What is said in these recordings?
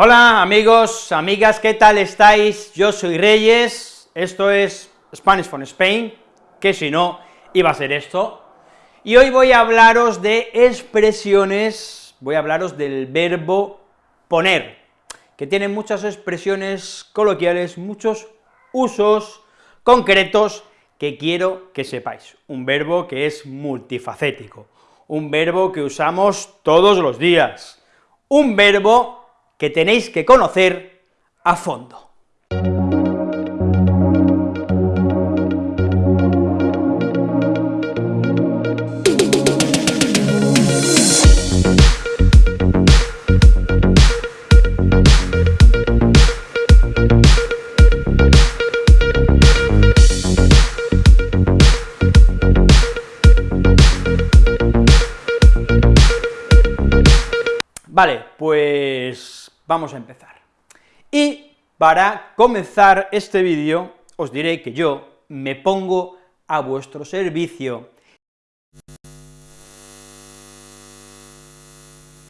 Hola amigos, amigas, ¿qué tal estáis? Yo soy Reyes, esto es Spanish from Spain, que si no, iba a ser esto, y hoy voy a hablaros de expresiones, voy a hablaros del verbo poner, que tiene muchas expresiones coloquiales, muchos usos concretos que quiero que sepáis. Un verbo que es multifacético, un verbo que usamos todos los días, un verbo que tenéis que conocer a fondo. Vale, pues vamos a empezar. Y para comenzar este vídeo, os diré que yo me pongo a vuestro servicio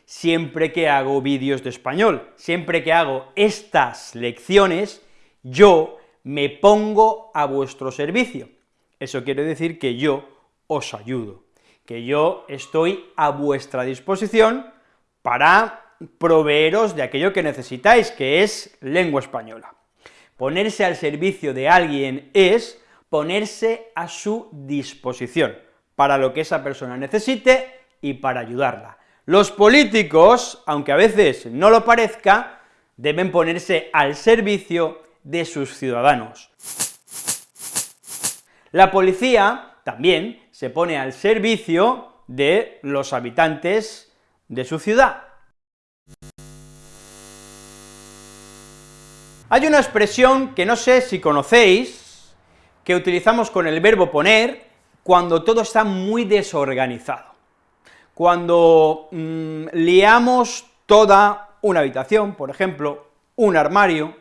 siempre que hago vídeos de español, siempre que hago estas lecciones, yo me pongo a vuestro servicio. Eso quiere decir que yo os ayudo, que yo estoy a vuestra disposición para proveeros de aquello que necesitáis, que es lengua española. Ponerse al servicio de alguien es ponerse a su disposición, para lo que esa persona necesite y para ayudarla. Los políticos, aunque a veces no lo parezca, deben ponerse al servicio de sus ciudadanos. La policía también se pone al servicio de los habitantes de su ciudad. Hay una expresión que no sé si conocéis, que utilizamos con el verbo poner, cuando todo está muy desorganizado. Cuando mm, liamos toda una habitación, por ejemplo, un armario,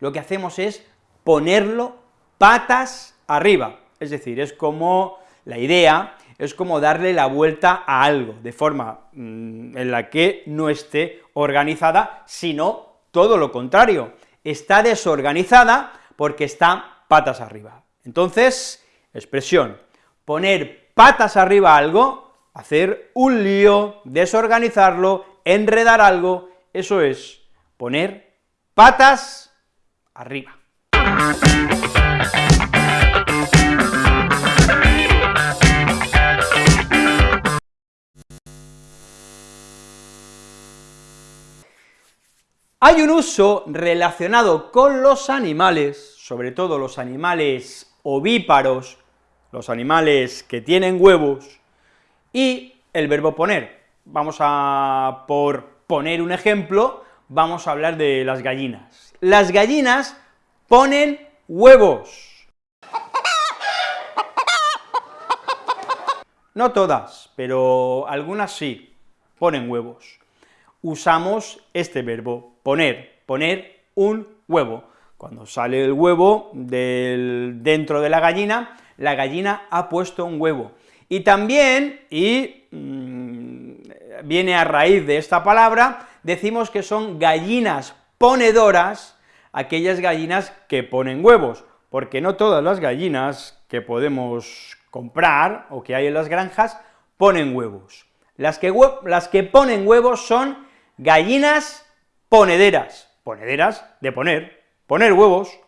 lo que hacemos es ponerlo patas arriba, es decir, es como la idea es como darle la vuelta a algo, de forma mm, en la que no esté organizada, sino todo lo contrario, está desorganizada porque está patas arriba. Entonces, expresión, poner patas arriba algo, hacer un lío, desorganizarlo, enredar algo, eso es poner patas arriba. Hay un uso relacionado con los animales, sobre todo los animales ovíparos, los animales que tienen huevos, y el verbo poner. Vamos a, por poner un ejemplo, vamos a hablar de las gallinas. Las gallinas ponen huevos. No todas, pero algunas sí, ponen huevos. Usamos este verbo, poner, poner un huevo. Cuando sale el huevo del, dentro de la gallina, la gallina ha puesto un huevo. Y también, y mm, viene a raíz de esta palabra, decimos que son gallinas ponedoras, aquellas gallinas que ponen huevos, porque no todas las gallinas que podemos comprar o que hay en las granjas ponen huevos. Las que, las que ponen huevos son gallinas ponederas, ponederas de poner, poner huevos.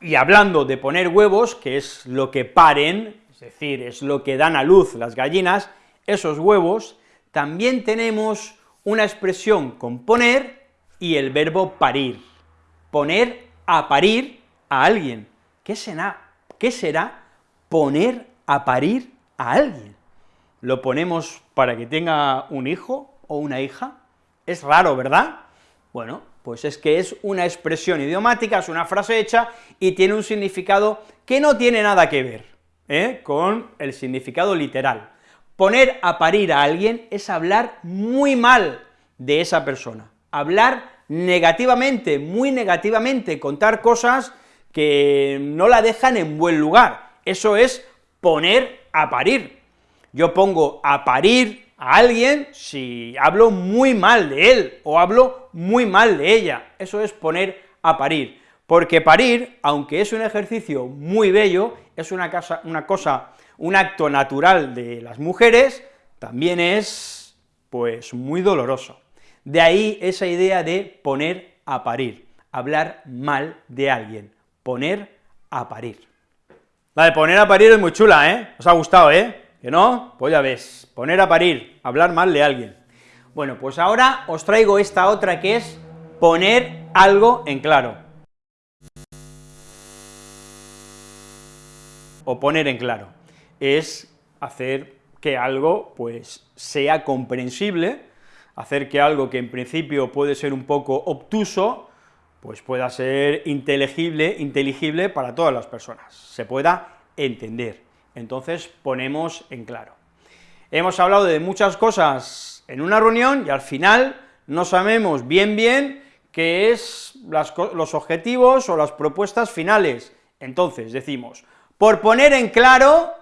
Y hablando de poner huevos, que es lo que paren, es decir, es lo que dan a luz las gallinas, esos huevos, también tenemos una expresión con poner y el verbo parir. Poner a parir a alguien. ¿Qué será? ¿Qué será poner a parir a alguien? Lo ponemos para que tenga un hijo o una hija? Es raro, ¿verdad? Bueno, pues es que es una expresión idiomática, es una frase hecha, y tiene un significado que no tiene nada que ver ¿eh? con el significado literal. Poner a parir a alguien es hablar muy mal de esa persona, hablar negativamente, muy negativamente, contar cosas que no la dejan en buen lugar, eso es poner a parir, yo pongo a parir a alguien si hablo muy mal de él, o hablo muy mal de ella, eso es poner a parir, porque parir, aunque es un ejercicio muy bello, es una, cosa, una cosa, un acto natural de las mujeres, también es, pues, muy doloroso. De ahí esa idea de poner a parir, hablar mal de alguien, poner a parir. La de poner a parir es muy chula, ¿eh? ¿Os ha gustado, eh? ¿Que no? Pues ya ves, poner a parir, hablar mal de alguien. Bueno, pues ahora os traigo esta otra que es poner algo en claro. O poner en claro. Es hacer que algo, pues, sea comprensible, hacer que algo que en principio puede ser un poco obtuso, pues pueda ser inteligible, inteligible para todas las personas, se pueda entender. Entonces ponemos en claro. Hemos hablado de muchas cosas en una reunión y al final no sabemos bien bien qué es los objetivos o las propuestas finales. Entonces decimos, por poner en claro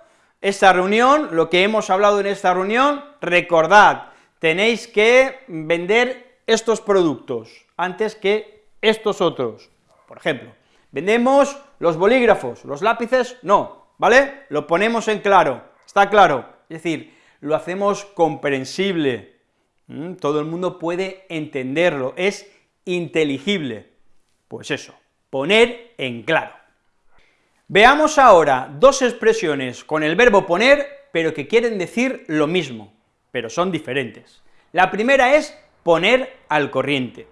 esta reunión, lo que hemos hablado en esta reunión, recordad, tenéis que vender estos productos antes que estos otros. Por ejemplo, vendemos los bolígrafos, los lápices no, ¿vale? Lo ponemos en claro, está claro, es decir, lo hacemos comprensible, todo el mundo puede entenderlo, es inteligible. Pues eso, poner en claro. Veamos ahora dos expresiones con el verbo poner, pero que quieren decir lo mismo, pero son diferentes. La primera es poner al corriente.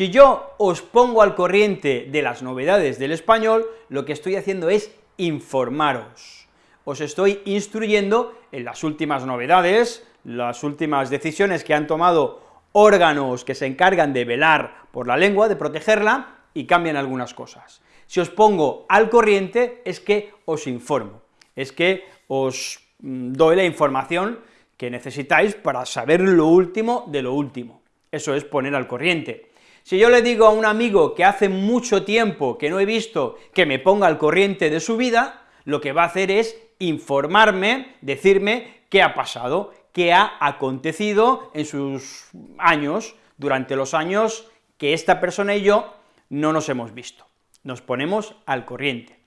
Si yo os pongo al corriente de las novedades del español, lo que estoy haciendo es informaros. Os estoy instruyendo en las últimas novedades, las últimas decisiones que han tomado órganos que se encargan de velar por la lengua, de protegerla, y cambian algunas cosas. Si os pongo al corriente, es que os informo, es que os mm, doy la información que necesitáis para saber lo último de lo último. Eso es poner al corriente. Si yo le digo a un amigo que hace mucho tiempo que no he visto que me ponga al corriente de su vida, lo que va a hacer es informarme, decirme qué ha pasado, qué ha acontecido en sus años, durante los años que esta persona y yo no nos hemos visto. Nos ponemos al corriente.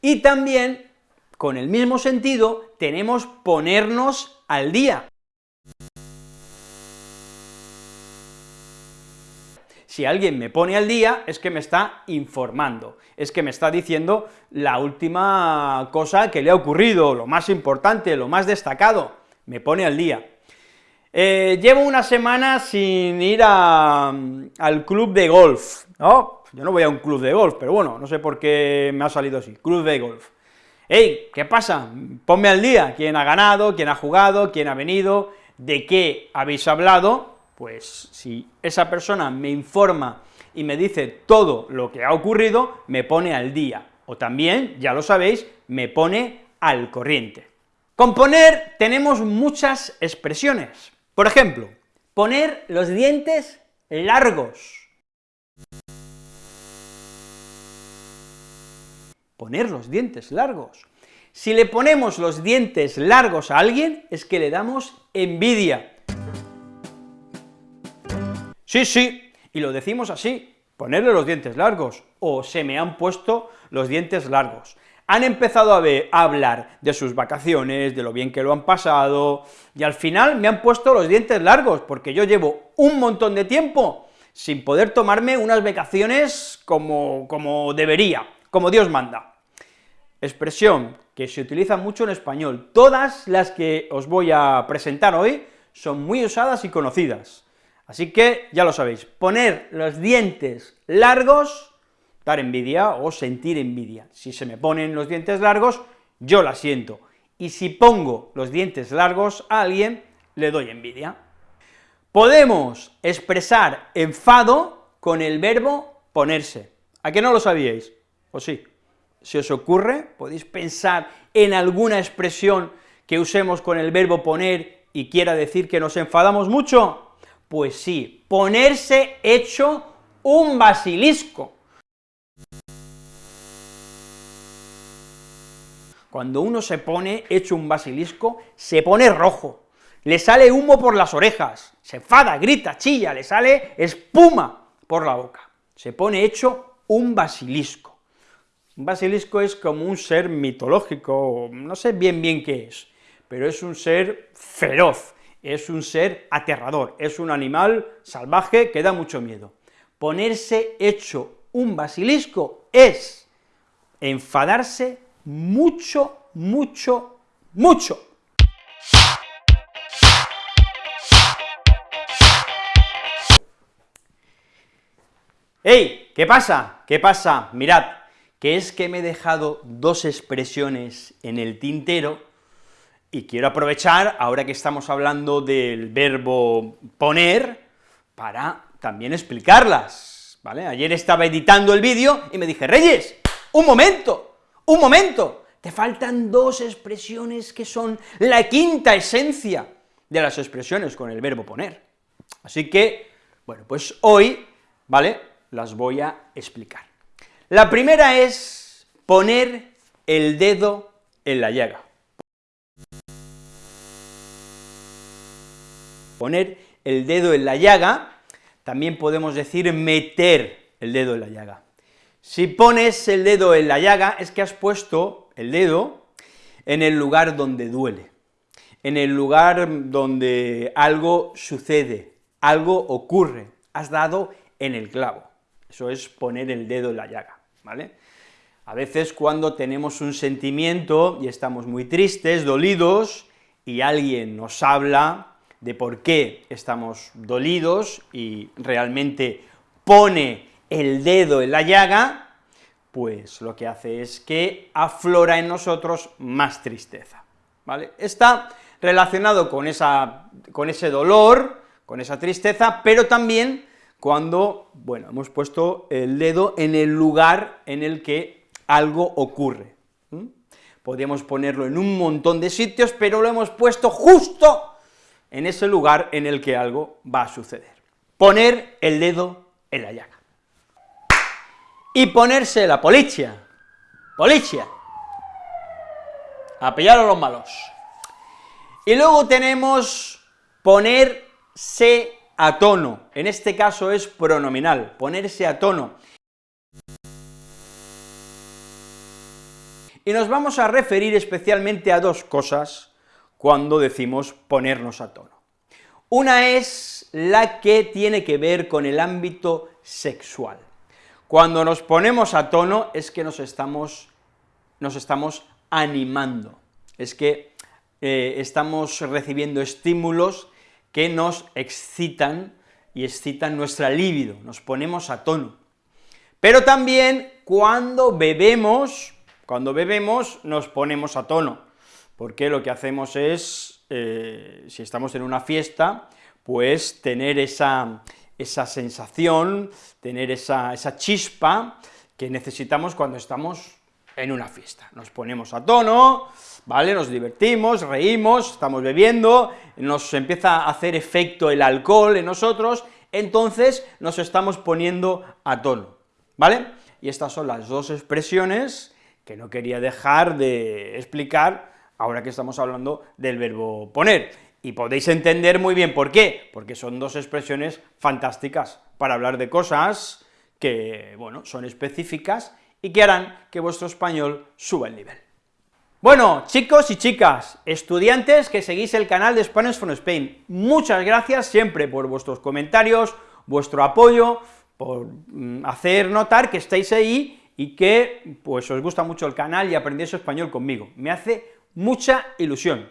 Y también, con el mismo sentido, tenemos ponernos al día. Si alguien me pone al día, es que me está informando, es que me está diciendo la última cosa que le ha ocurrido, lo más importante, lo más destacado, me pone al día. Eh, llevo una semana sin ir al club de golf, ¿no? Yo no voy a un club de golf, pero bueno, no sé por qué me ha salido así, club de golf. ¡Ey! ¿Qué pasa? Ponme al día, quién ha ganado, quién ha jugado, quién ha venido, de qué habéis hablado, pues si esa persona me informa y me dice todo lo que ha ocurrido, me pone al día, o también, ya lo sabéis, me pone al corriente. Con poner tenemos muchas expresiones. Por ejemplo, poner los dientes largos. Poner los dientes largos. Si le ponemos los dientes largos a alguien, es que le damos envidia, Sí, sí, y lo decimos así, ponerle los dientes largos, o se me han puesto los dientes largos. Han empezado a, hablar de sus vacaciones, de lo bien que lo han pasado, y al final me han puesto los dientes largos, porque yo llevo un montón de tiempo sin poder tomarme unas vacaciones como, como debería, como Dios manda. Expresión que se utiliza mucho en español, todas las que os voy a presentar hoy son muy usadas y conocidas. Así que, ya lo sabéis, poner los dientes largos, dar envidia o sentir envidia. Si se me ponen los dientes largos, yo la siento, y si pongo los dientes largos a alguien, le doy envidia. Podemos expresar enfado con el verbo ponerse. ¿A qué no lo sabíais? ¿O sí? Si os ocurre, podéis pensar en alguna expresión que usemos con el verbo poner y quiera decir que nos enfadamos mucho. Pues sí, ponerse hecho un basilisco. Cuando uno se pone hecho un basilisco, se pone rojo, le sale humo por las orejas, se enfada, grita, chilla, le sale espuma por la boca, se pone hecho un basilisco. Un basilisco es como un ser mitológico, no sé bien bien qué es, pero es un ser feroz, es un ser aterrador, es un animal salvaje que da mucho miedo. Ponerse hecho un basilisco es enfadarse mucho, mucho, mucho. ¡Ey! ¿Qué pasa? ¿Qué pasa? Mirad, que es que me he dejado dos expresiones en el tintero, y quiero aprovechar, ahora que estamos hablando del verbo poner, para también explicarlas. Ayer estaba editando el vídeo y me dije, Reyes, un momento, un momento, te faltan dos expresiones que son la quinta esencia de las expresiones con el verbo poner. Así que, bueno, pues hoy, ¿vale?, las voy a explicar. La primera es poner el dedo en la llaga. Poner el dedo en la llaga, también podemos decir meter el dedo en la llaga. Si pones el dedo en la llaga, es que has puesto el dedo en el lugar donde duele, en el lugar donde algo sucede, algo ocurre, has dado en el clavo. Eso es poner el dedo en la llaga, ¿vale? A veces cuando tenemos un sentimiento y estamos muy tristes, dolidos, y alguien nos habla de por qué estamos dolidos y realmente pone el dedo en la llaga, pues lo que hace es que aflora en nosotros más tristeza, ¿vale? Está relacionado con, esa, con ese dolor, con esa tristeza, pero también cuando, bueno, hemos puesto el dedo en el lugar en el que algo ocurre. Podríamos ponerlo en un montón de sitios, pero lo hemos puesto justo en ese lugar en el que algo va a suceder. Poner el dedo en la llaga y ponerse la policia, policia, a pillar a los malos. Y luego tenemos ponerse a tono, en este caso es pronominal, ponerse a tono. Y nos vamos a referir especialmente a dos cosas cuando decimos ponernos a tono. Una es la que tiene que ver con el ámbito sexual. Cuando nos ponemos a tono es que nos estamos, nos estamos animando, es que eh, estamos recibiendo estímulos que nos excitan y excitan nuestra libido, nos ponemos a tono. Pero también cuando bebemos, cuando bebemos nos ponemos a tono, porque lo que hacemos es, eh, si estamos en una fiesta, pues tener esa, esa sensación, tener esa, esa chispa que necesitamos cuando estamos en una fiesta. Nos ponemos a tono, ¿vale? Nos divertimos, reímos, estamos bebiendo, nos empieza a hacer efecto el alcohol en nosotros, entonces nos estamos poniendo a tono, ¿vale? Y estas son las dos expresiones que no quería dejar de explicar ahora que estamos hablando del verbo poner. Y podéis entender muy bien por qué, porque son dos expresiones fantásticas para hablar de cosas que, bueno, son específicas y que harán que vuestro español suba el nivel. Bueno, chicos y chicas, estudiantes que seguís el canal de Spanish from Spain, muchas gracias siempre por vuestros comentarios, vuestro apoyo, por mm, hacer notar que estáis ahí y que, pues, os gusta mucho el canal y aprendéis español conmigo, me hace mucha ilusión.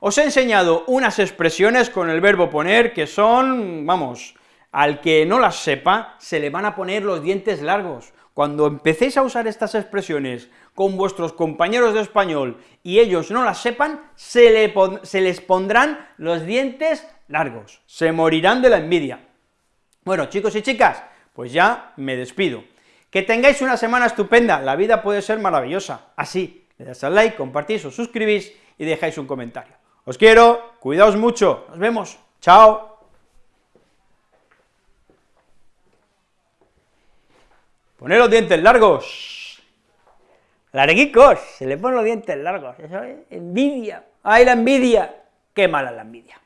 Os he enseñado unas expresiones con el verbo poner que son, vamos, al que no las sepa, se le van a poner los dientes largos. Cuando empecéis a usar estas expresiones con vuestros compañeros de español y ellos no las sepan, se, les pondrán los dientes largos, se morirán de la envidia. Bueno, chicos y chicas, pues ya me despido. Que tengáis una semana estupenda, la vida puede ser maravillosa, así, le das al like, compartís o suscribís y dejáis un comentario. Os quiero, cuidaos mucho, nos vemos, chao. Poned los dientes largos. Larguicos, se le ponen los dientes largos, eso es envidia. ¡Ay, la envidia! ¡Qué mala la envidia!